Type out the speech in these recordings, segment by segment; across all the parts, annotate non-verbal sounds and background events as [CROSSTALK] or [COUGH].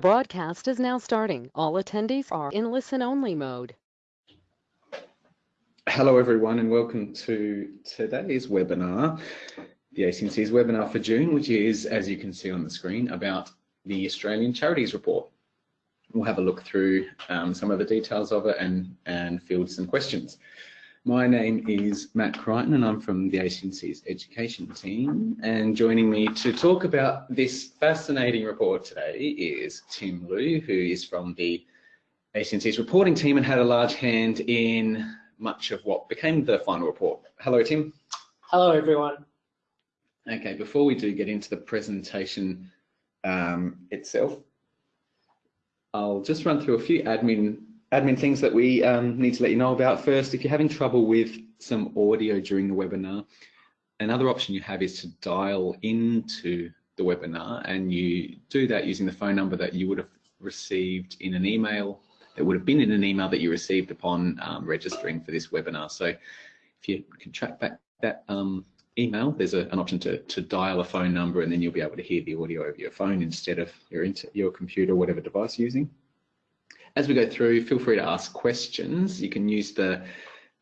broadcast is now starting. All attendees are in listen-only mode. Hello everyone and welcome to today's webinar, the ACNC's webinar for June, which is, as you can see on the screen, about the Australian Charities Report. We'll have a look through um, some of the details of it and, and field some questions. My name is Matt Crichton and I'm from the ACNC's education team and joining me to talk about this fascinating report today is Tim Liu who is from the ACNC's reporting team and had a large hand in much of what became the final report. Hello Tim. Hello everyone. Okay, before we do get into the presentation um, itself, I'll just run through a few admin admin things that we um, need to let you know about first. If you're having trouble with some audio during the webinar, another option you have is to dial into the webinar and you do that using the phone number that you would have received in an email that would have been in an email that you received upon um, registering for this webinar. So if you can track back that um, email, there's a, an option to, to dial a phone number and then you'll be able to hear the audio over your phone instead of your, your computer, whatever device you're using. As we go through, feel free to ask questions. You can use the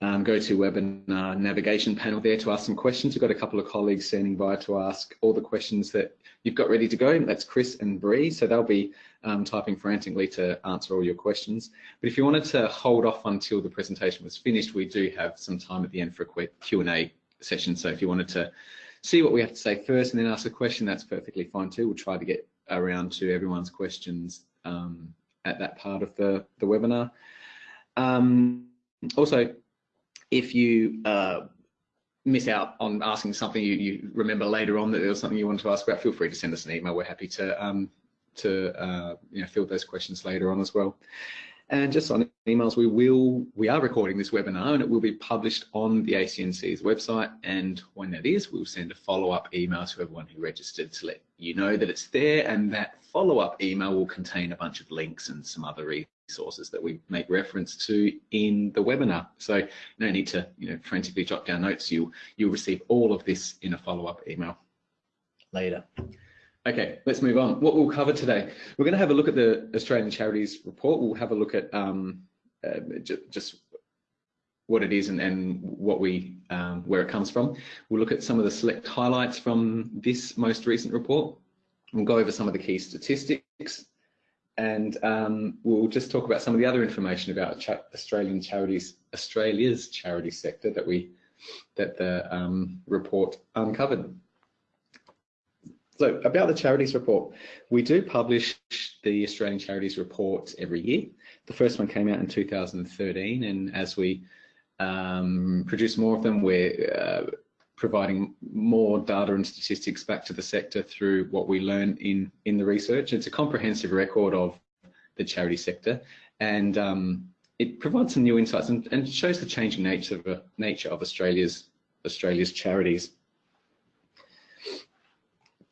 um, GoToWebinar navigation panel there to ask some questions. We've got a couple of colleagues standing by to ask all the questions that you've got ready to go. That's Chris and Bree, so they'll be um, typing frantically to answer all your questions. But if you wanted to hold off until the presentation was finished, we do have some time at the end for a quick Q&A session. So if you wanted to see what we have to say first and then ask a question, that's perfectly fine too. We'll try to get around to everyone's questions um, at that part of the, the webinar. Um, also, if you uh, miss out on asking something you, you, remember later on that there was something you wanted to ask about, feel free to send us an email. We're happy to um, to uh, you know field those questions later on as well. And just on emails, we will we are recording this webinar and it will be published on the ACNC's website. And when that is, we'll send a follow-up email to everyone who registered to let you know that it's there. And that follow-up email will contain a bunch of links and some other resources that we make reference to in the webinar. So no need to you know frantically jot down notes. You you'll receive all of this in a follow-up email later. Okay, let's move on. What we'll cover today, we're going to have a look at the Australian Charities Report. We'll have a look at um, uh, just what it is and, and what we um, where it comes from. We'll look at some of the select highlights from this most recent report. We'll go over some of the key statistics and um, we'll just talk about some of the other information about cha Australian charities, Australia's charity sector that we that the um, report uncovered. So about the charities report, we do publish the Australian Charities Report every year. The first one came out in 2013 and as we um, produce more of them, we're uh, providing more data and statistics back to the sector through what we learn in, in the research. It's a comprehensive record of the charity sector and um, it provides some new insights and, and shows the changing nature of, uh, nature of Australia's Australia's charities.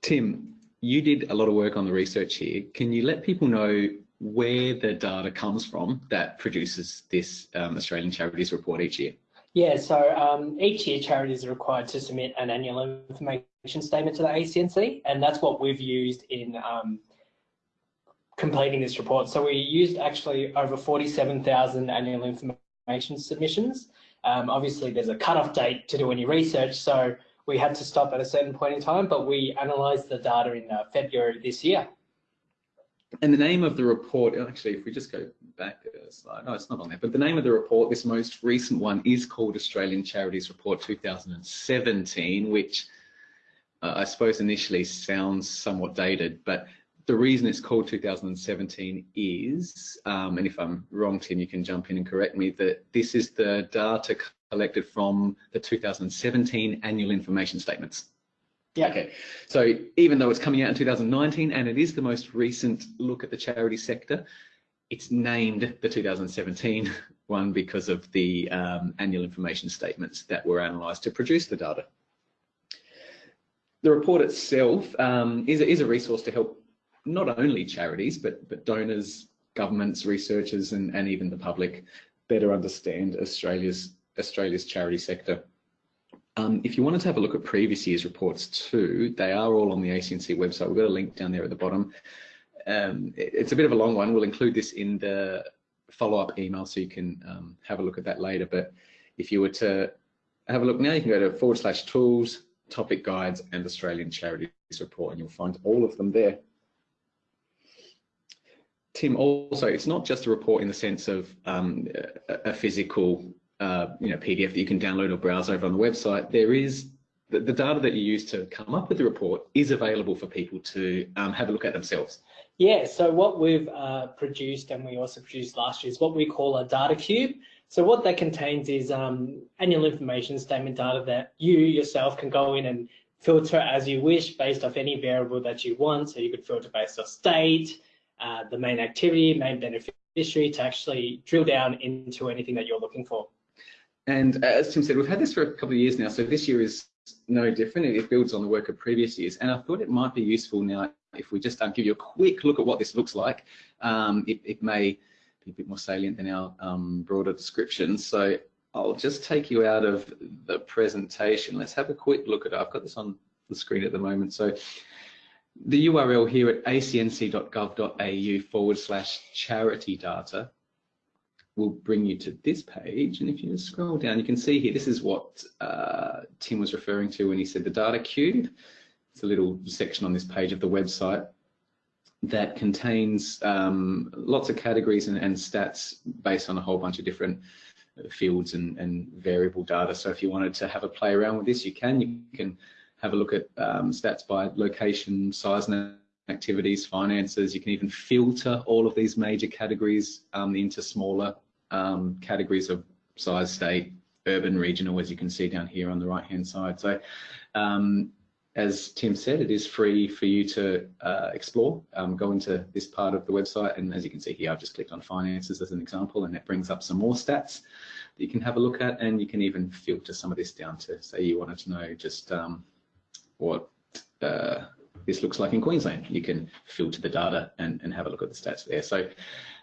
Tim, you did a lot of work on the research here. Can you let people know where the data comes from that produces this um, Australian Charities Report each year? Yeah, so um, each year charities are required to submit an annual information statement to the ACNC, and that's what we've used in um, completing this report. So we used actually over 47,000 annual information submissions. Um, obviously, there's a cutoff date to do any research, so we had to stop at a certain point in time, but we analysed the data in uh, February this year. And the name of the report, actually, if we just go back a slide, no, it's not on there, but the name of the report, this most recent one, is called Australian Charities Report 2017, which uh, I suppose initially sounds somewhat dated, but the reason it's called 2017 is, um, and if I'm wrong, Tim, you can jump in and correct me, that this is the data collected from the 2017 annual information statements. Yeah. Okay. So even though it's coming out in 2019 and it is the most recent look at the charity sector, it's named the 2017 [LAUGHS] one because of the um, annual information statements that were analysed to produce the data. The report itself um, is, a, is a resource to help not only charities, but, but donors, governments, researchers, and, and even the public better understand Australia's Australia's charity sector. Um, if you wanted to have a look at previous year's reports too, they are all on the ACNC website. We've got a link down there at the bottom. um, it- it's a bit of a long one. We'll include this in the follow-up email so you can um, have a look at that later. But if you were to have a look now, you can go to forward slash tools, topic guides, and Australian Charities Report, and you'll find all of them there. Tim, also, it's not just a report in the sense of um, a, physical, uh, you know, PDF that you can download or browse over on the website. There is the, the data that you use to come up with the report is available for people to um, have a look at themselves. Yeah, so what we've uh, produced and we also produced last year is what we call a data cube. So what that contains is um, annual information statement data that you yourself can go in and filter as you wish based off any variable that you want. So you could filter based off state, uh, the main activity, main beneficiary to actually drill down into anything that you're looking for. And as Tim said, we've had this for a couple of years now, so this year is no different. It builds on the work of previous years. And I thought it might be useful now if we just um, give you a quick look at what this looks like. Um, it, it, may be a bit more salient than our um, broader description. So I'll just take you out of the presentation. Let's have a quick look at it. I've got this on the screen at the moment. So the URL here at acnc.gov.au forward slash charity data will bring you to this page. And if you scroll down, you can see here, this is what uh, Tim was referring to when he said the data cube. It's a little section on this page of the website that contains um, lots of categories and, and, stats based on a whole bunch of different fields and, and, variable data. So if you wanted to have a play around with this, you can. You can have a look at um, stats by location, size and activities, finances. You can even filter all of these major categories um, into smaller um, categories of size, state, urban, regional, as you can see down here on the right-hand side. So um, as Tim said, it is free for you to uh, explore. Um, go into this part of the website, and as you can see here, I've just clicked on finances as an example, and it brings up some more stats that you can have a look at, and you can even filter some of this down to say you wanted to know just um, what uh, this looks like in Queensland. You can filter the data and, and have a look at the stats there. So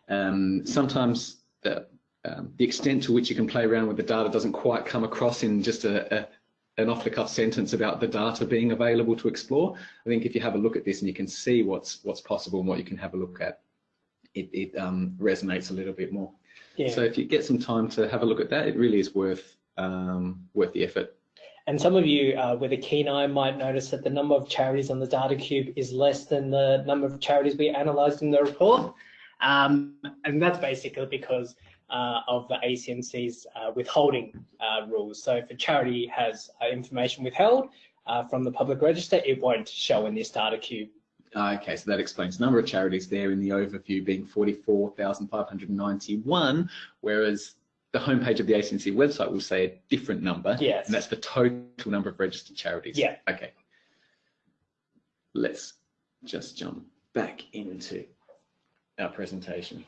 um, sometimes the, um, the extent to which you can play around with the data doesn't quite come across in just a, a an off-the-cuff sentence about the data being available to explore. I think if you have a look at this and you can see what's what's possible and what you can have a look at, it, it um, resonates a little bit more. Yeah. So if you get some time to have a look at that, it really is worth um, worth the effort. And some of you uh, with a keen eye might notice that the number of charities on the data cube is less than the number of charities we analysed in the report. Um, and that's basically because uh, of the ACNC's uh, withholding uh, rules. So if a charity has uh, information withheld uh, from the public register, it won't show in this data cube. Okay, so that explains the number of charities there in the overview being 44,591, whereas the homepage of the ACNC website will say a different number. Yes. And that's the total number of registered charities. Yeah. Okay. Let's just jump back into our presentation.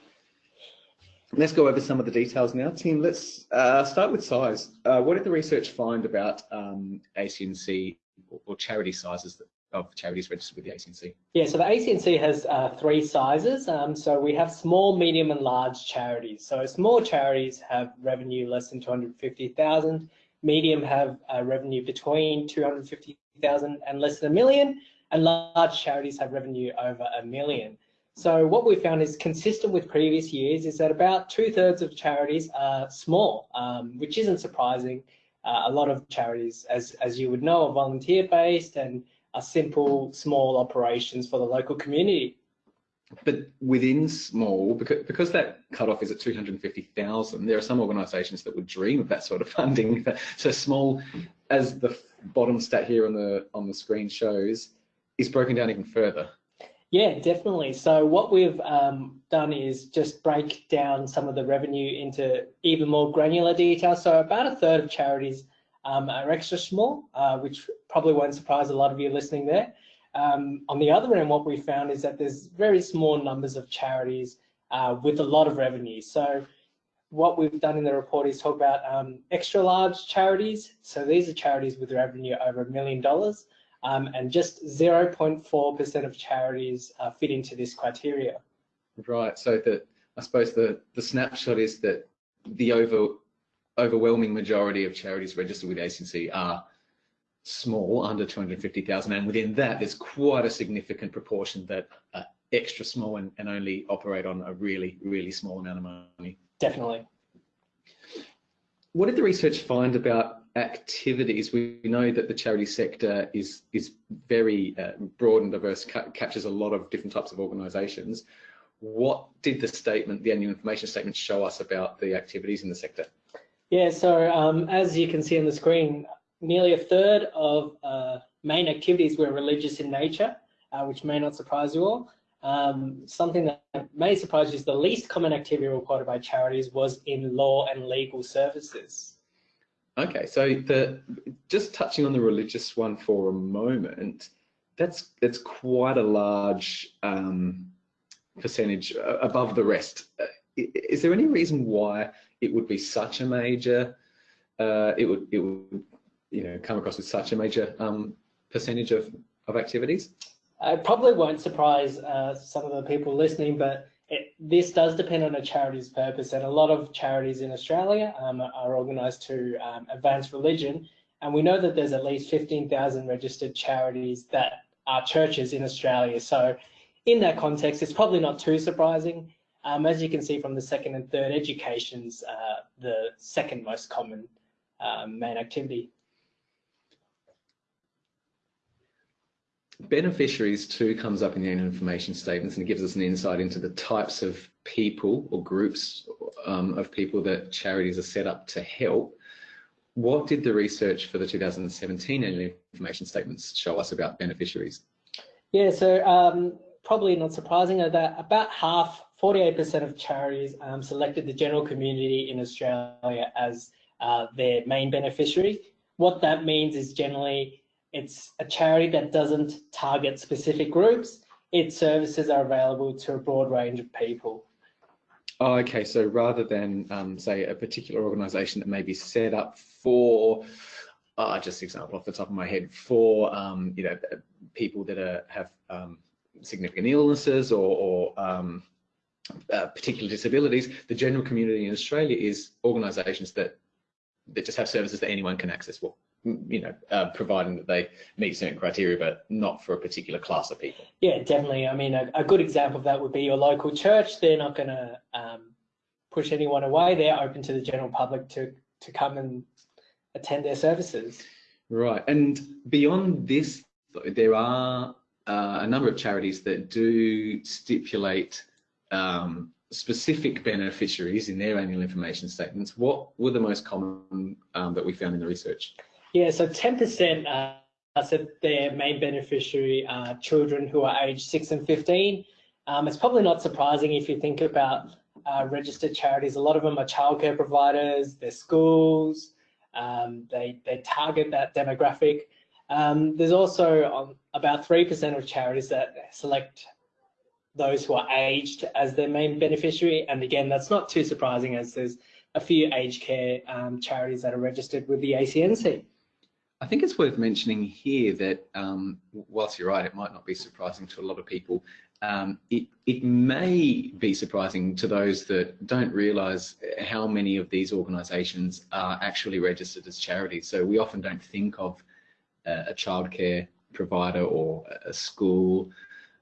Let's go over some of the details now. Tim, let's uh, start with size. Uh, what did the research find about um, ACNC or, or, charity sizes of charities registered with the ACNC? Yeah, so the ACNC has uh, three sizes. Um, so we have small, medium and large charities. So small charities have revenue less than 250,000. Medium have uh, revenue between 250,000 and less than a million. And large charities have revenue over a million. So what we found is consistent with previous years is that about two thirds of charities are small, um, which isn't surprising. Uh, a lot of charities, as, as you would know, are volunteer based and are simple, small operations for the local community. But within small, because, because that cutoff is at 250,000, there are some organisations that would dream of that sort of funding. [LAUGHS] So small, as the bottom stat here on the on the screen shows, is broken down even further. Yeah, definitely. So what we've um, done is just break down some of the revenue into even more granular detail. So about a third of charities um, are extra small, uh, which probably won't surprise a lot of you listening there. Um, on the other end, what we found is that there's very small numbers of charities uh, with a lot of revenue. So what we've done in the report is talk about um, extra large charities. So these are charities with revenue over a million dollars um, and just 0.4% of charities uh, fit into this criteria. Right. So that I suppose the the snapshot is that the over overwhelming majority of charities registered with ACNC are small, under 250,000, and within that, there's quite a significant proportion that are extra small and, and only operate on a really, really small amount of money. Definitely. What did the research find about activities? We know that the charity sector is is very uh, broad and diverse, ca captures a lot of different types of organisations. What did the statement, the annual information statement, show us about the activities in the sector? Yeah, so um, as you can see on the screen, nearly a third of uh, main activities were religious in nature, uh, which may not surprise you all. Um, something that may surprise you is the least common activity reported by charities was in law and legal services. Okay, so the just touching on the religious one for a moment, that's that's quite a large um, percentage uh, above the rest. Uh, is there any reason why it would be such a major? Uh, it would it would you know come across with such a major um, percentage of of activities? It probably won't surprise uh, some of the people listening, but it, this does depend on a charity's purpose. And a lot of charities in Australia um, are organised to um, advance religion. And we know that there's at least 15,000 registered charities that are churches in Australia. So in that context, it's probably not too surprising. Um, as you can see from the second and third, education's uh, the second most common um, main activity. Beneficiaries too comes up in the annual information statements and it gives us an insight into the types of people or groups um, of people that charities are set up to help. What did the research for the 2017 annual information statements show us about beneficiaries? Yeah, so um, probably not surprising that about half, 48% of charities um, selected the general community in Australia as uh, their main beneficiary. What that means is generally it's a charity that doesn't target specific groups. Its services are available to a broad range of people. Oh, okay. So rather than um, say a particular organisation that may be set up for, uh, just example off the top of my head, for um, you know people that are, have um, significant illnesses or, or um, uh, particular disabilities, the general community in Australia is organisations that that just have services that anyone can access. Well, you know, uh, providing that they meet certain criteria, but not for a particular class of people. Yeah, definitely. I mean, a, a good example of that would be your local church. They're not going to um, push anyone away. They're open to the general public to to come and attend their services. Right, and beyond this, there are uh, a number of charities that do stipulate um, specific beneficiaries in their annual information statements. What were the most common um, that we found in the research? Yeah, so 10% uh, said their main beneficiary are children who are aged 6 and 15. Um, it's probably not surprising if you think about uh, registered charities. A lot of them are childcare providers, they're schools, um, they, they target that demographic. Um, there's also um, about 3% of charities that select those who are aged as their main beneficiary. And again, that's not too surprising as there's a few aged care um, charities that are registered with the ACNC. I think it's worth mentioning here that um, whilst you're right, it might not be surprising to a lot of people. Um, it, it may be surprising to those that don't realise how many of these organisations are actually registered as charities. So we often don't think of uh, a childcare provider or a school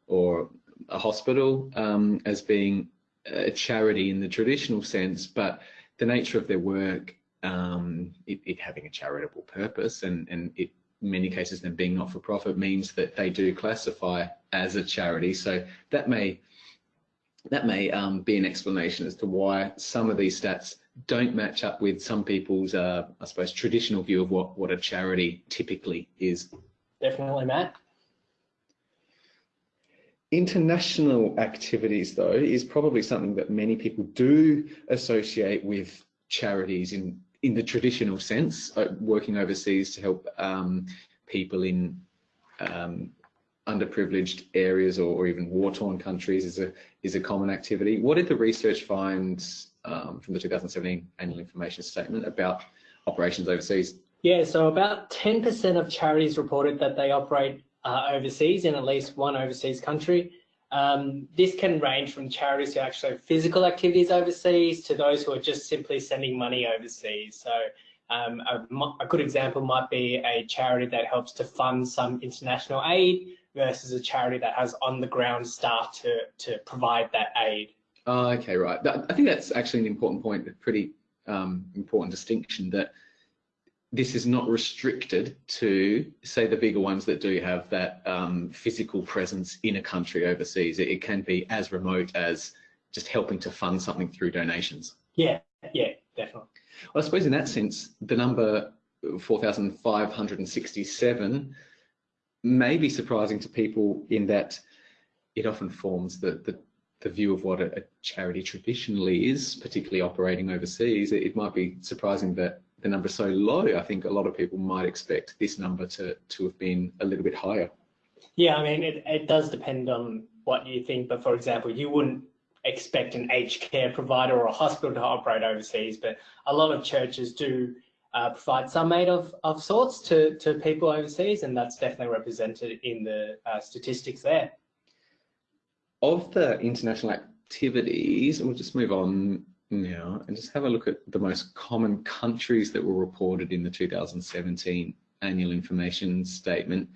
or a hospital um, as being a charity in the traditional sense, but the nature of their work um, it, it, having a charitable purpose and, and it, in many cases them being not for profit means that they do classify as a charity. So that may that may um, be an explanation as to why some of these stats don't match up with some people's, uh, I suppose, traditional view of what, what a charity typically is. Definitely, Matt. International activities, though, is probably something that many people do associate with charities in in the traditional sense, uh, working overseas to help um, people in um, underprivileged areas or, or even war-torn countries is a is a common activity. What did the research find um, from the 2017 annual information statement about operations overseas? Yeah, so about 10% of charities reported that they operate uh, overseas in at least one overseas country. Um, this can range from charities who actually have physical activities overseas to those who are just simply sending money overseas. So um, a, a, good example might be a charity that helps to fund some international aid versus a charity that has on the ground staff to, to provide that aid. Oh, okay, right. I think that's actually an important point, a pretty um, important distinction that this is not restricted to, say, the bigger ones that do have that um, physical presence in a country overseas. It, it, can be as remote as just helping to fund something through donations. Yeah, yeah, definitely. Well, I suppose in that sense, the number 4,567 may be surprising to people in that it often forms the, the, the view of what a, a, charity traditionally is, particularly operating overseas. It, it might be surprising that the number so low, I think a lot of people might expect this number to, to have been a little bit higher. Yeah, I mean, it, it does depend on what you think, but for example, you wouldn't expect an aged care provider or a hospital to operate overseas, but a lot of churches do uh, provide some aid of, of sorts to, to people overseas, and that's definitely represented in the uh, statistics there. Of the international activities, we'll just move on now and just have a look at the most common countries that were reported in the 2017 annual information statement.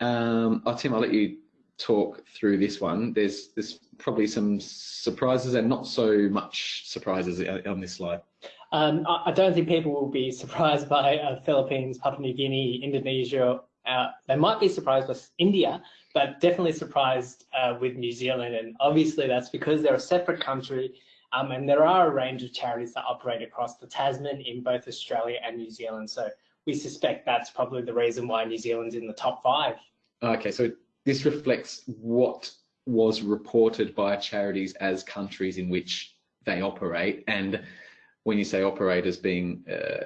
Um, oh, Tim, I'll let you talk through this one. There's, there's probably some surprises and not so much surprises on this slide. Um, I don't think people will be surprised by uh, Philippines, Papua New Guinea, Indonesia. Uh, they might be surprised by India, but definitely surprised uh, with New Zealand. And obviously that's because they're a separate country um, and there are a range of charities that operate across the Tasman in both Australia and New Zealand. So we suspect that's probably the reason why New Zealand's in the top five. Okay, so this reflects what was reported by charities as countries in which they operate. And when you say operators being uh,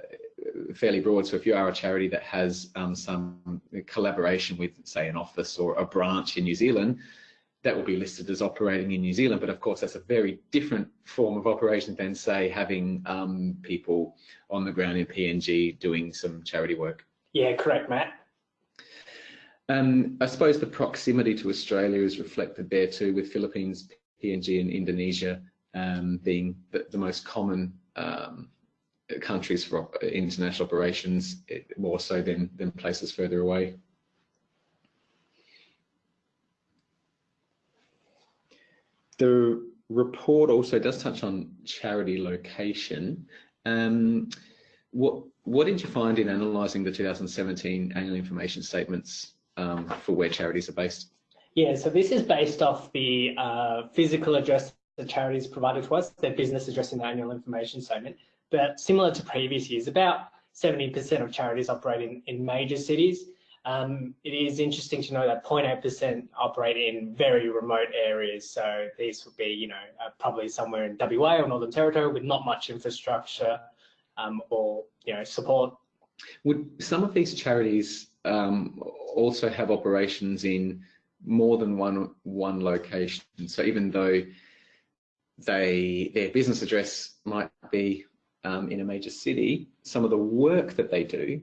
fairly broad, so if you are a charity that has um, some collaboration with, say, an office or a branch in New Zealand, that will be listed as operating in New Zealand. But of course, that's a very different form of operation than, say, having um, people on the ground in PNG doing some charity work. Yeah, correct, Matt. Um, I suppose the proximity to Australia is reflected there too, with Philippines, PNG, and Indonesia um, being the, the, most common um, countries for international operations, more so than, than places further away. The report also does touch on charity location. Um, what what did you find in analysing the 2017 annual information statements um, for where charities are based? Yeah, so this is based off the uh, physical address the charities provided to us, their business address in the annual information statement. But similar to previous years, about 70% of charities operate in, in major cities um, it is interesting to know that 0.8% operate in very remote areas. So these would be, you know, uh, probably somewhere in WA or Northern Territory with not much infrastructure um, or, you know, support. Would some of these charities um, also have operations in more than one one location? So even though they their business address might be um, in a major city, some of the work that they do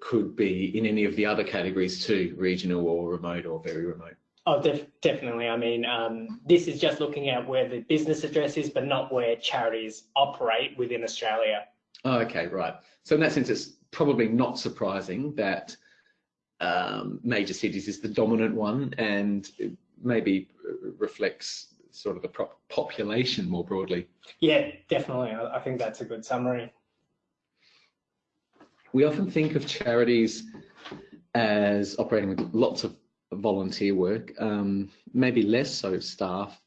could be in any of the other categories too, regional or remote or very remote? Oh, def definitely. I mean, um, this is just looking at where the business address is, but not where charities operate within Australia. Oh, okay, right. So in that sense, it's probably not surprising that um, major cities is the dominant one and maybe reflects sort of the population more broadly. Yeah, definitely. I think that's a good summary we often think of charities as operating with lots of volunteer work, um, maybe less so staff.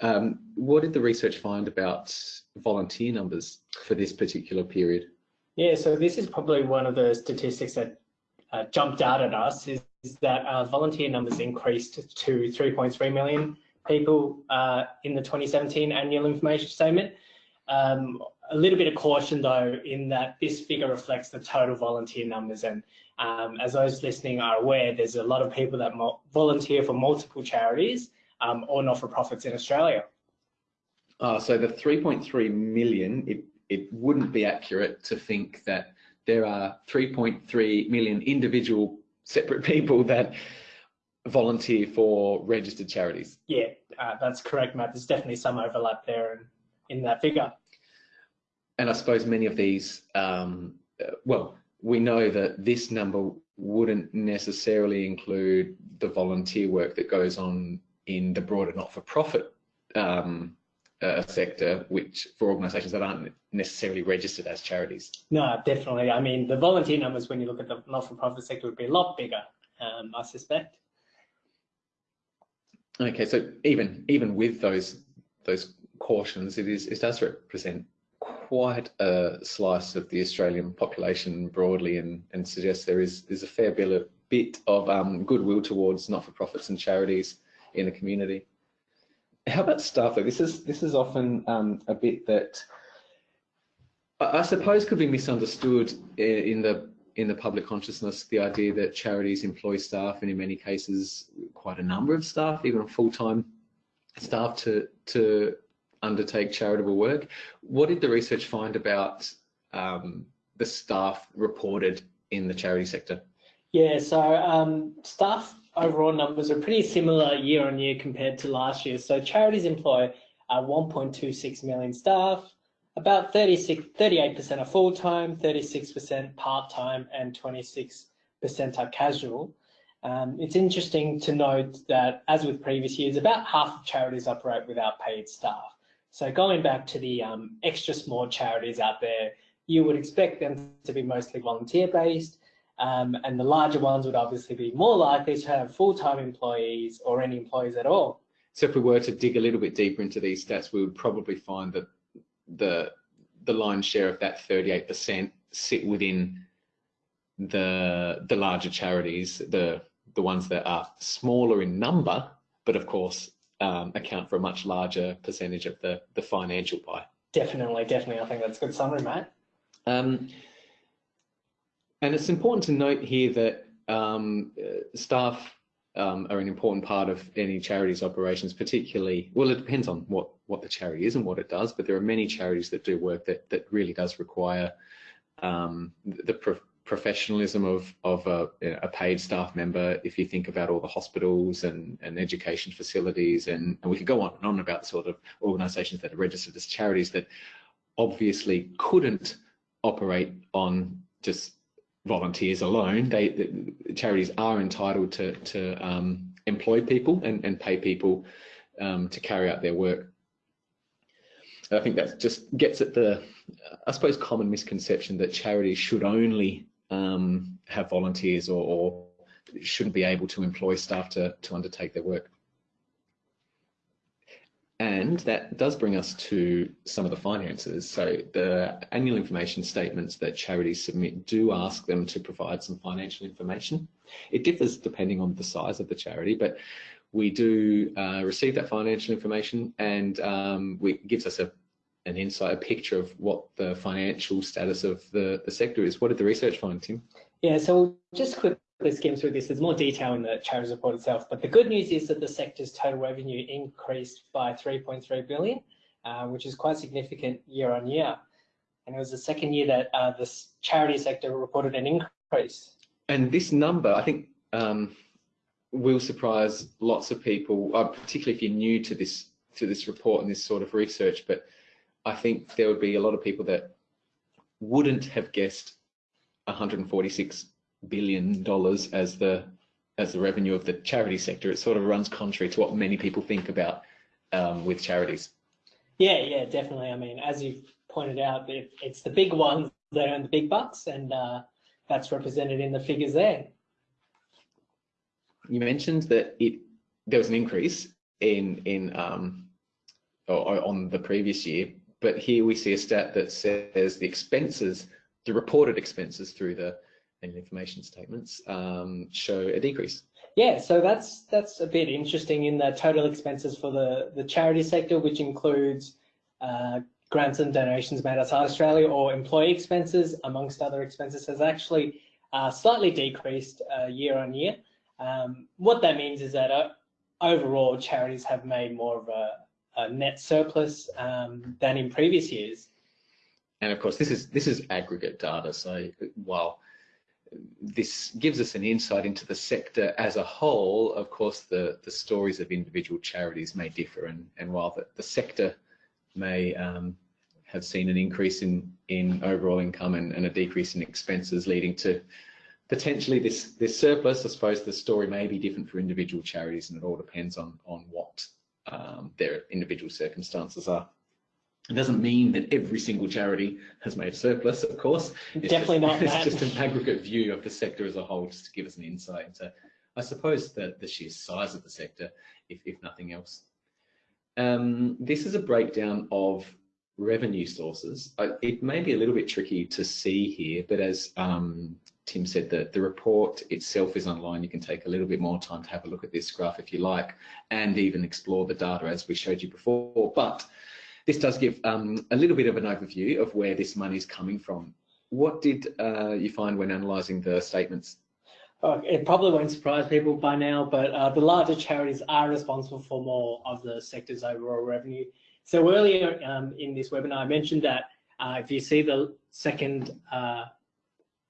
Um, what did the research find about volunteer numbers for this particular period? Yeah, so this is probably one of the statistics that uh, jumped out at us is, is that uh, volunteer numbers increased to 3.3 million people uh, in the 2017 annual information statement. Um, a little bit of caution though in that this figure reflects the total volunteer numbers and um, as those listening are aware there's a lot of people that volunteer for multiple charities um, or not-for-profits in Australia. Uh, so the 3.3 million, it, it wouldn't be accurate to think that there are 3.3 million individual separate people that volunteer for registered charities. Yeah, uh, that's correct, Matt. There's definitely some overlap there in, in that figure and I suppose many of these, um, uh, well, we know that this number wouldn't necessarily include the volunteer work that goes on in the broader not-for-profit um, uh, sector, which for organisations that aren't necessarily registered as charities. No, definitely. I mean, the volunteer numbers, when you look at the not-for-profit sector, would be a lot bigger, um, I suspect. Okay, so even even with those those cautions, it is it does represent quite a slice of the Australian population broadly, and and suggests there is a fair bit of bit of um, goodwill towards not-for-profits and charities in the community. How about staff? This is this is often um, a bit that I suppose could be misunderstood in the in the public consciousness the idea that charities employ staff and in many cases quite a number of staff, even full-time staff to to undertake charitable work. What did the research find about um, the staff reported in the charity sector? Yeah, so um, staff overall numbers are pretty similar year on year compared to last year. So charities employ uh, 1.26 million staff, about 36, 38% are full-time, 36% part-time, and 26% are casual. Um, it's interesting to note that, as with previous years, about half of charities operate without paid staff. So going back to the um, extra small charities out there, you would expect them to be mostly volunteer-based, um, and the larger ones would obviously be more likely to have full-time employees or any employees at all. So if we were to dig a little bit deeper into these stats, we would probably find that the the lion's share of that 38% sit within the the larger charities, the the ones that are smaller in number, but of course um, account for a much larger percentage of the the financial pie. Definitely, definitely. I think that's a good summary, Matt. Um, and it's important to note here that um, uh, staff um, are an important part of any charity's operations, particularly, well, it depends on what, what the charity is and what it does, but there are many charities that do work that, that really does require um, the pro professionalism of, of a, a, paid staff member. If you think about all the hospitals and, and education facilities, and, and we could go on and on about sort of organisations that are registered as charities that obviously couldn't operate on just volunteers alone. They the charities are entitled to to um, employ people and, and pay people um, to carry out their work. I think that just gets at the, I suppose, common misconception that charities should only um, have volunteers or, or shouldn't be able to employ staff to to undertake their work. And that does bring us to some of the finances. So the annual information statements that charities submit do ask them to provide some financial information. It differs depending on the size of the charity, but we do uh, receive that financial information and um, it gives us a, an insight, a picture of what the financial status of the, the sector is. What did the research find, Tim? Yeah, so we'll just quickly skim through this. There's more detail in the charities report itself, but the good news is that the sector's total revenue increased by 3.3 billion, uh, which is quite significant year on year. And it was the second year that uh, the charity sector reported an increase. And this number, I think, um, will surprise lots of people, uh, particularly if you're new to this to this report and this sort of research. But I think there would be a lot of people that wouldn't have guessed 146 billion dollars as the as the revenue of the charity sector. It sort of runs contrary to what many people think about um, with charities. Yeah, yeah, definitely. I mean, as you've pointed out, it, it's the big ones that earn the big bucks, and uh, that's represented in the figures there. You mentioned that it there was an increase in in um, or, on the previous year, but here we see a stat that says the expenses, the reported expenses through the and information statements um, show a decrease. Yeah, so that's that's a bit interesting in the total expenses for the, the charity sector, which includes uh, grants and donations made outside Australia or employee expenses, amongst other expenses, has actually uh, slightly decreased uh, year on year. Um, what that means is that uh, overall charities have made more of a, a net surplus um, than in previous years. And of course, this is this is aggregate data. So while this gives us an insight into the sector as a whole. Of course, the, the stories of individual charities may differ, and, and while the, the sector may um, have seen an increase in, in overall income and, and, a decrease in expenses, leading to potentially this this surplus, I suppose the story may be different for individual charities, and it all depends on on what um, their individual circumstances are. It doesn't mean that every single charity has made a surplus, of course. It's Definitely just, not [LAUGHS] It's just an aggregate view of the sector as a whole, just to give us an insight into, I suppose, the, the sheer size of the sector, if, if nothing else. Um, this is a breakdown of revenue sources. It may be a little bit tricky to see here, but as um, Tim said, that the report itself is online. You can take a little bit more time to have a look at this graph if you like, and even explore the data as we showed you before. But this does give um, a little bit of an overview of where this money is coming from. What did uh, you find when analysing the statements? Oh, it probably won't surprise people by now, but uh, the larger charities are responsible for more of the sector's overall revenue. So earlier um, in this webinar, I mentioned that uh, if you see the second uh,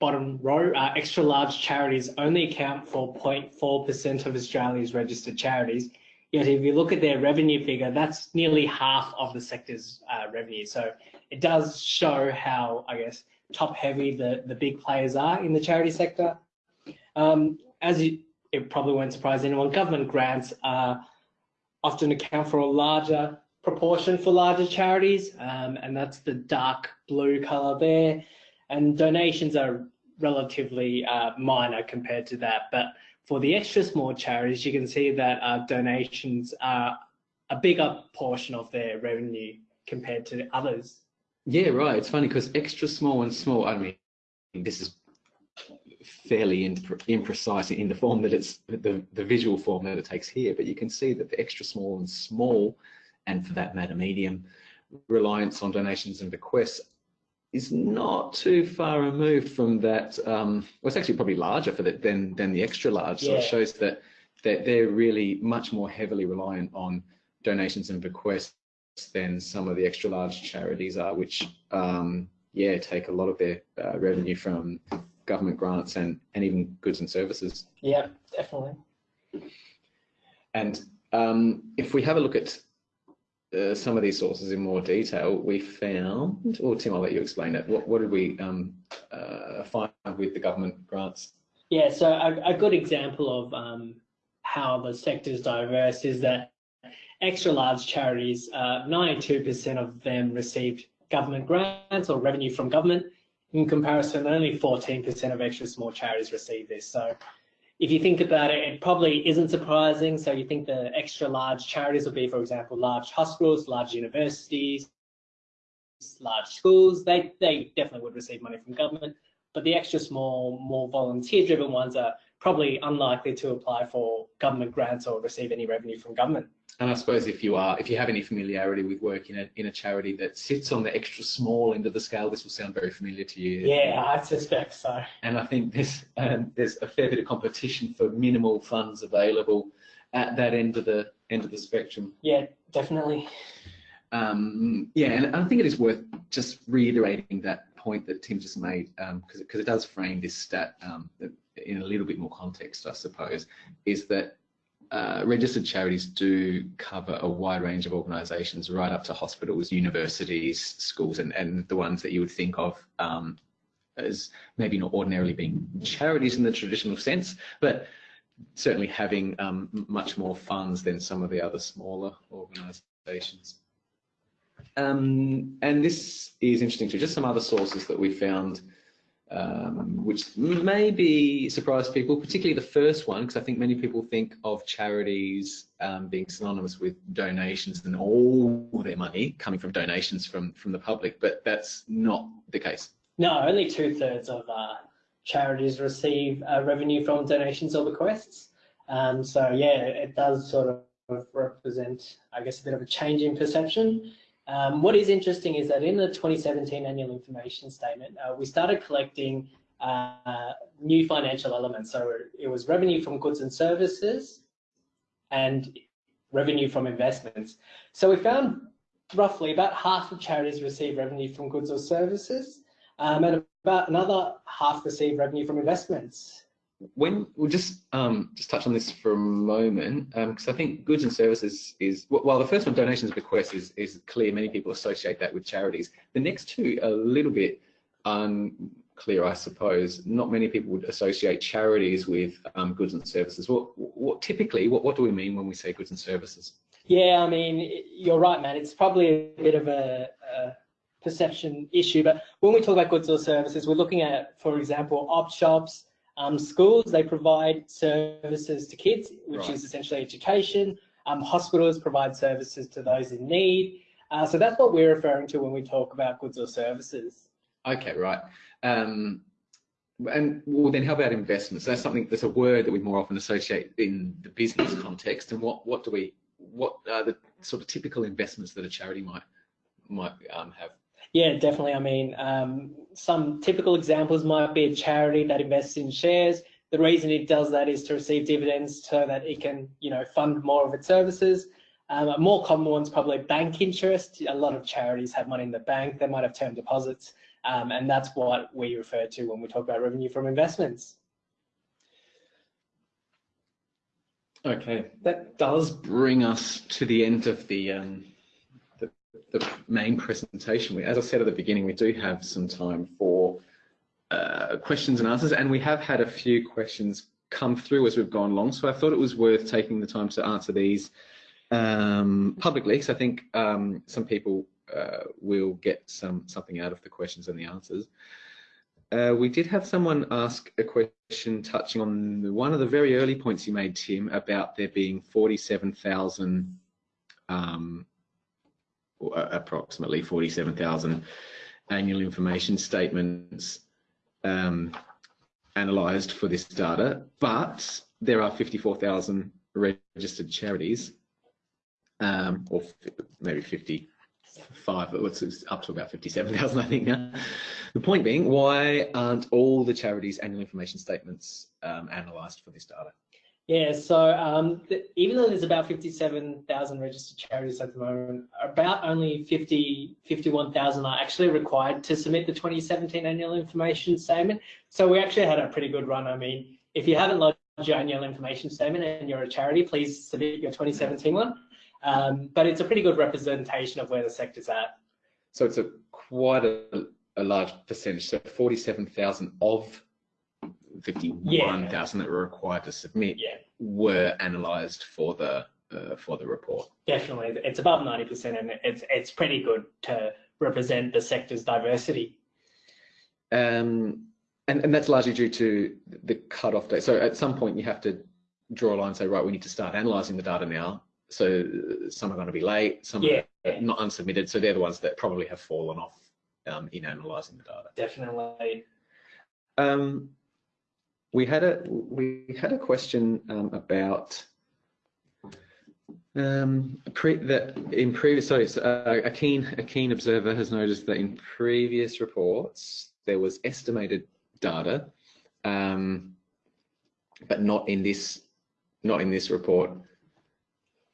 bottom row, uh, extra large charities only account for 0.4% of Australia's registered charities. Yet if you look at their revenue figure, that's nearly half of the sector's uh, revenue. So it does show how, I guess, top heavy the, the big players are in the charity sector. Um, as you, it probably won't surprise anyone, government grants uh, often account for a larger proportion for larger charities, um, and that's the dark blue colour there. And donations are relatively uh, minor compared to that. But for the extra small charities, you can see that uh, donations are a bigger portion of their revenue compared to others. Yeah, right. It's funny because extra small and small, I mean, this is fairly imprecise in the form that it's the, the visual form that it takes here, but you can see that the extra small and small, and for that matter, medium, reliance on donations and bequests is not too far removed from that. Um, well, it's actually probably larger for that than than the extra large. So Yeah. it shows that that they're really much more heavily reliant on donations and bequests than some of the extra large charities are, which um, yeah take a lot of their uh, revenue from government grants and and even goods and services. Yeah, definitely. And um, if we have a look at uh, some of these sources in more detail, we found, or Tim, I'll let you explain it. What, what did we um, uh, find with the government grants? Yeah, so a, a good example of um, how the sector is diverse is that extra large charities, 92% of them received government grants or revenue from government. In comparison, only 14% of extra small charities receive this. So if you think about it, it probably isn't surprising. So you think the extra large charities would be, for example, large hospitals, large universities, large schools. They, they definitely would receive money from government. But the extra small, more volunteer-driven ones are probably unlikely to apply for government grants or receive any revenue from government. And I suppose if you are, if you have any familiarity with work in a, in a charity that sits on the extra small end of the scale, this will sound very familiar to you. Yeah, I suspect so. And I think there's, um, there's a fair bit of competition for minimal funds available at that end of the end of the spectrum. Yeah, definitely. Um, yeah, and I think it is worth just reiterating that point that Tim just made because um, because it does frame this stat um, in a little bit more context, I suppose, is that uh, registered charities do cover a wide range of organisations, right up to hospitals, universities, schools, and, and the ones that you would think of um, as maybe not ordinarily being charities in the traditional sense, but certainly having um, much more funds than some of the other smaller organisations. Um, and this is interesting too. Just some other sources that we found, um, which maybe surprise people, particularly the first one, because I think many people think of charities um, being synonymous with donations and all their money coming from donations from from the public, but that's not the case. No, only two thirds of uh, charities receive uh, revenue from donations or bequests. Um, so yeah, it does sort of represent, I guess, a bit of a change in perception. Um, what is interesting is that in the 2017 annual information statement, uh, we started collecting uh, new financial elements. So it was revenue from goods and services and revenue from investments. So we found roughly about half of charities receive revenue from goods or services um, and about another half receive revenue from investments when we'll just um, just touch on this for a moment because um, I think goods and services is while the first one donations bequests is is clear many people associate that with charities the next two a little bit um, clear, I suppose. Not many people would associate charities with um, goods and services. What, what typically, what, what do we mean when we say goods and services? Yeah, I mean, you're right, man. It's probably a bit of a, a perception issue, but when we talk about goods or services, we're looking at, for example, op shops, um, schools. They provide services to kids, which Right. is essentially education. Um, hospitals provide services to those in need. Uh, so that's what we're referring to when we talk about goods or services. Okay, right. Um, and well, then how about investments? That's something that's a word that we more often associate in the business context. And what what do we what are the sort of typical investments that a charity might might um, have? Yeah, definitely. I mean, um, some typical examples might be a charity that invests in shares. The reason it does that is to receive dividends so that it can, you know, fund more of its services. Um, a more common one's probably bank interest. A lot of charities have money in the bank. They might have term deposits, um, and that's what we refer to when we talk about revenue from investments. Okay, that does bring us to the end of the um, the, main presentation. As I said at the beginning, we do have some time for uh, questions and answers, and we have had a few questions come through as we've gone along. So I thought it was worth taking the time to answer these um, publicly. So I think um, some people uh, will get some something out of the questions and the answers. Uh, we did have someone ask a question touching on one of the very early points you made, Tim, about there being 47,000, um, approximately 47,000 annual information statements um, analysed for this data, but there are 54,000 registered charities, um, or maybe 50 five, it's it's up to about 57,000, I think now. The point being, why aren't all the charities' annual information statements um, analysed for this data? Yeah, so um, th- even though there's about 57,000 registered charities at the moment, about only 50, 51,000 are actually required to submit the 2017 annual information statement. So we actually had a pretty good run. I mean, if you haven't lodged your annual information statement and you're a charity, please submit your 2017 one. Um, but it's a pretty good representation of where the sector's at. So it's a quite a, a large percentage. So 47,000 of 51,000 that were required to submit Yeah, were analysed for the uh, for the report. definitely. It's above 90% and it's, it's pretty good to represent the sector's diversity. Um, and, and that's largely due to the cut-off date. So at some point you have to draw a line and say, right, we need to start analysing the data now. So some are going to be late, some Yeah. are not unsubmitted. So they're the ones that probably have fallen off um, in analysing the data. Definitely. Um, we had a we had a question um, about um, pre, that in previous. Sorry, so, uh, a keen a keen observer has noticed that in previous reports there was estimated data, um, but not in this not in this report.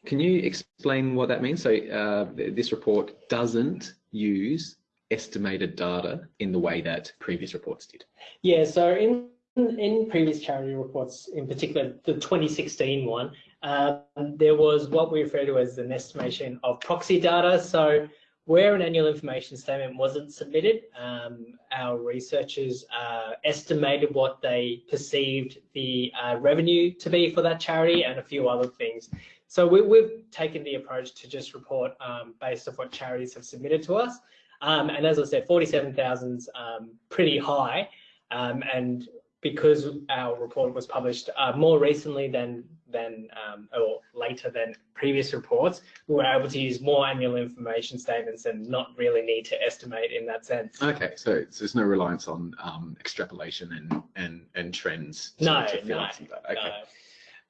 Can you explain what that means? So uh, this report doesn't use estimated data in the way that previous reports did. Yeah, so in in previous charity reports, in particular the 2016 one, um, there was what we refer to as an estimation of proxy data. So where an annual information statement wasn't submitted, um, our researchers uh, estimated what they perceived the uh, revenue to be for that charity and a few other things. So we, we've taken the approach to just report um, based off what charities have submitted to us. Um, and as I said, 47,000 is um, pretty high. Um, and because our report was published uh, more recently than than um, or later than previous reports, we were able to use more annual information statements and not really need to estimate in that sense. Okay, so it's- there's no reliance on um, extrapolation and and and trends. to- No, to no. Okay.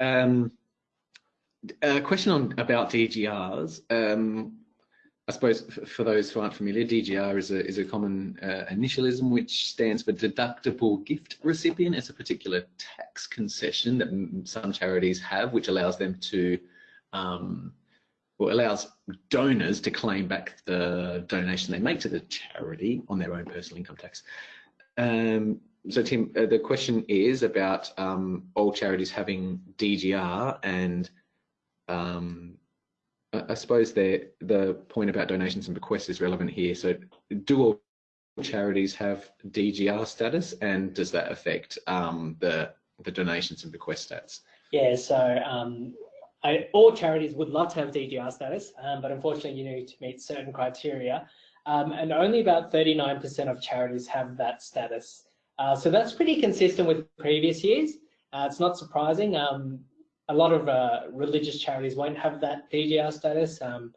Uh, Um, a question on about DGRs. Um, I suppose for those who aren't familiar, DGR is a is a common uh, initialism which stands for deductible gift recipient. It's a particular tax concession that some charities have, which allows them to, um, well, allows donors to claim back the donation they make to the charity on their own personal income tax. Um, so Tim, uh, the question is about um, all charities having DGR and um, I suppose the the point about donations and bequests is relevant here. So do all charities have DGR status, and does that affect um, the the donations and bequest stats? Yeah, so um, I, all charities would love to have DGR status, um, but unfortunately you need to meet certain criteria. Um, and only about 39% of charities have that status. Uh, so that's pretty consistent with previous years. Uh, it's not surprising. Um, a lot of uh, religious charities won't have that DGR status, um,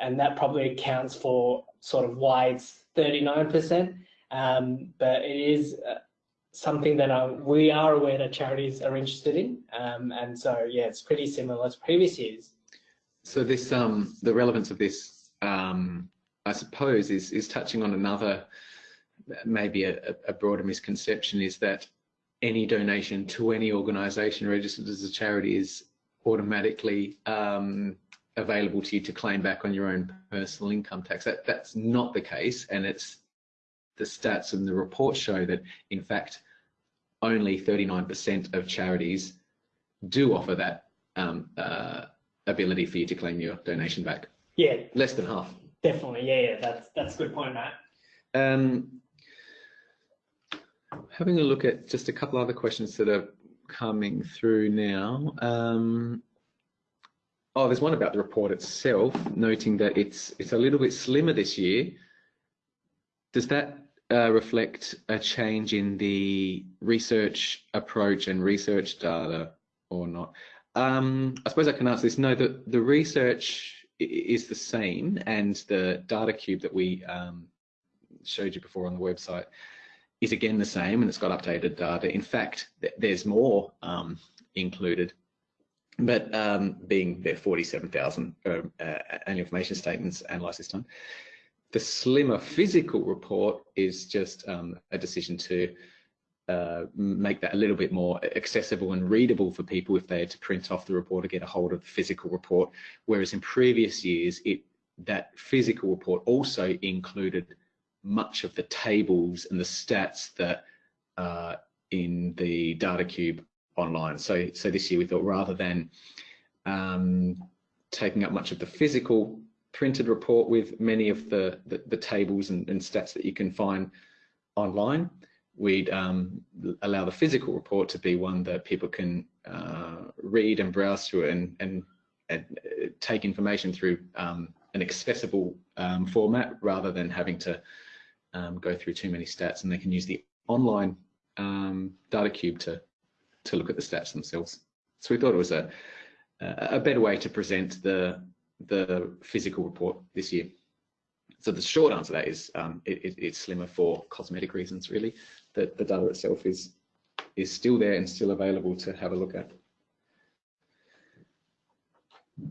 and that probably accounts for sort of why it's 39%. Um, but it is uh, something that uh, we are aware that charities are interested in. Um, and so, yeah, it's pretty similar to previous years. So this, um, the relevance of this, um, I suppose, is is touching on another, maybe a, a broader misconception is that any donation to any organisation registered as a charity is automatically um, available to you to claim back on your own personal income tax. That that's not the case, and it's the stats and the reports show that, in fact, only 39% of charities do offer that um, uh, ability for you to claim your donation back. Yeah, Less than half. definitely. Yeah, yeah, that's that's a good point, Matt. Um, having a look at just a couple other questions that are coming through now. Um, oh, there's one about the report itself, noting that it's it's a little bit slimmer this year. Does that uh, reflect a change in the research approach and research data or not? Um, I suppose I can answer this. No, the, the research is the same and the data cube that we um, showed you before on the website is again the same and it's got updated data. In fact, th there's more um, included, but um, being there 47,000 uh, uh, annual information statements analysed this time. The slimmer physical report is just um, a decision to uh, make that a little bit more accessible and readable for people if they had to print off the report or get a hold of the physical report. Whereas in previous years, it that physical report also included much of the tables and the stats that are in the data cube online. So, so this year we thought rather than um, taking up much of the physical printed report with many of the, the, the tables and, and, stats that you can find online, we'd um, allow the physical report to be one that people can uh, read and browse through and, and, and uh, take information through um, an accessible um, format rather than having to um, go through too many stats and they can use the online um, data cube to, to look at the stats themselves. So we thought it was a, a better way to present the, the physical report this year. So the short answer to that is um, it, it, it's slimmer for cosmetic reasons, really. The, the data itself is, is still there and still available to have a look at.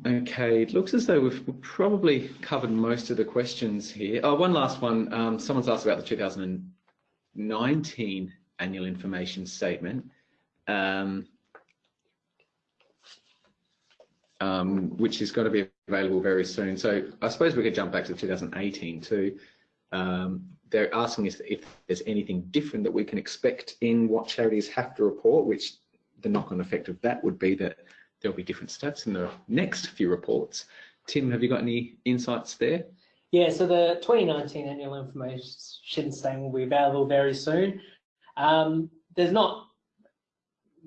Okay, it looks as though we've probably covered most of the questions here. Oh, one last one. Um, someone's asked about the 2019 annual information statement, um, um, which is going to be available very soon. So I suppose we could jump back to 2018 too. Um, they're asking us if there's anything different that we can expect in what charities have to report, which the knock-on effect of that would be that there'll be different stats in the next few reports. Tim, have you got any insights there? Yeah, so the 2019 annual information statement will be available very soon. Um, there's not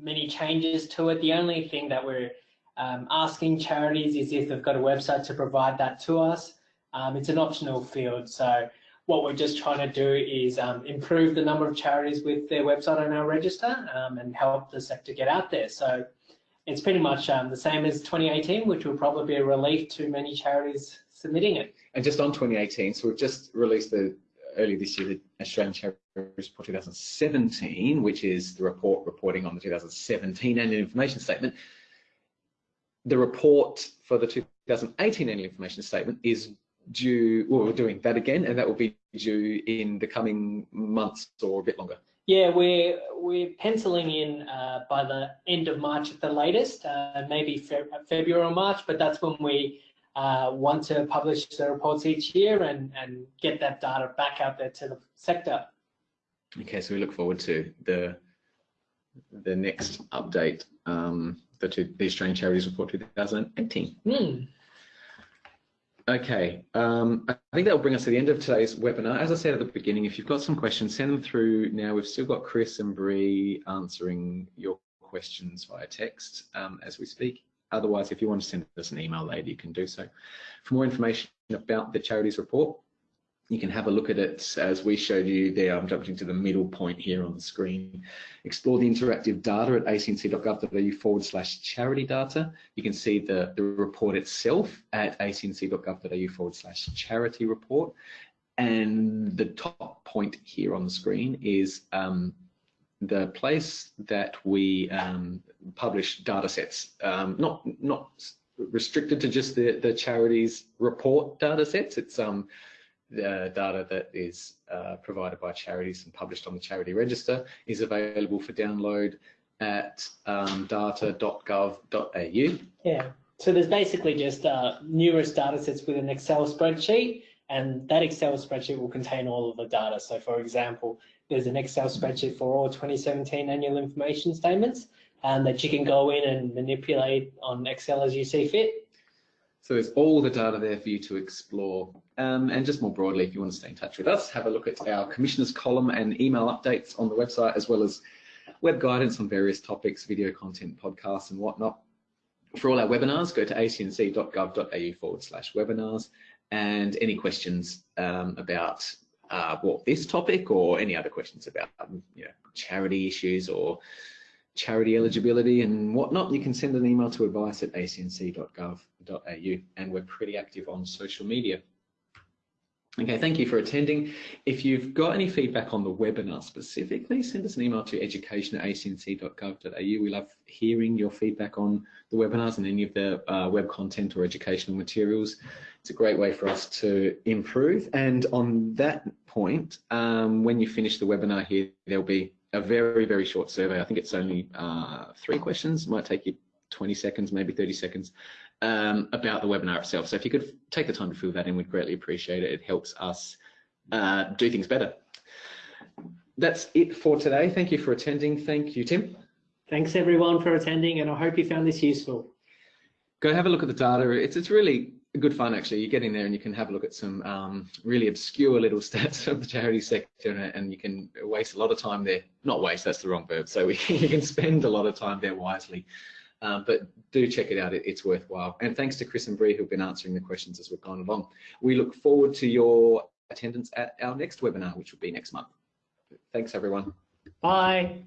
many changes to it. The only thing that we're um, asking charities is if they've got a website to provide that to us. Um, it's an optional field, so what we're just trying to do is um, improve the number of charities with their website on our register um, and help the sector get out there. So it's pretty much um, the same as 2018, which will probably be a relief to many charities submitting it. And just on 2018, so we've just released the early this year the Australian Charity Report 2017, which is the report reporting on the 2017 annual information statement. The report for the 2018 annual information statement is due, well, we're doing that again, and that will be due in the coming months or a bit longer. Yeah, we're we're penciling in uh, by the end of March at the latest, uh, maybe Fe February or March, but that's when we uh, want to publish the reports each year and, and get that data back out there to the sector. Okay, so we look forward to the the next update, um, the, the Australian Charities Report 2018. Mm. Okay, um, I think that will bring us to the end of today's webinar. As I said at the beginning, if you've got some questions, send them through now. We've still got Chris and Bree answering your questions via text um, as we speak. Otherwise, if you want to send us an email later, you can do so. For more information about the charities report, you can have a look at it as we showed you there. I'm jumping to the middle point here on the screen. Explore the interactive data at acnc.gov.au forward slash charity data. You can see the, the report itself at acnc.gov.au forward slash charity report. And the top point here on the screen is um, the place that we um, publish data sets, um, not, not restricted to just the, the charities report data sets. It's um, the data that is uh, provided by charities and published on the charity register is available for download at um, data.gov.au. Yeah, so there's basically just uh, numerous data sets with an Excel spreadsheet and that Excel spreadsheet will contain all of the data. So for example, there's an Excel spreadsheet for all 2017 annual information statements and that you can go in and manipulate on Excel as you see fit. So there's all the data there for you to explore. Um, and just more broadly, if you want to stay in touch with us, have a look at our commissioners column and email updates on the website, as well as web guidance on various topics, video content, podcasts and whatnot. For all our webinars, go to acnc.gov.au forward slash webinars and any questions um, about uh, what this topic or any other questions about you know, charity issues or charity eligibility and whatnot, you can send an email to advice at acnc.gov.au and we're pretty active on social media. Okay, thank you for attending. If you've got any feedback on the webinar specifically, send us an email to education at acnc.gov.au. We love hearing your feedback on the webinars and any of the uh, web content or educational materials. It's a great way for us to improve. And on that point, um, when you finish the webinar here, there'll be a very, very short survey. I think it's only uh, three questions, it might take you 20 seconds, maybe 30 seconds, um, about the webinar itself. So if you could take the time to fill that in, we'd greatly appreciate it. It helps us uh, do things better. That's it for today. Thank you for attending. Thank you, Tim. Thanks everyone for attending and I hope you found this useful. Go have a look at the data. It's, it's really good fun actually. You get in there and you can have a look at some um, really obscure little [LAUGHS] stats of the charity sector and you can waste a lot of time there. Not waste, that's the wrong verb. So we, [LAUGHS] you can spend a lot of time there wisely. Um, but do check it out, it, it's worthwhile. And thanks to Chris and Bree who've been answering the questions as we've gone along. We look forward to your attendance at our next webinar, which will be next month. Thanks everyone. Bye.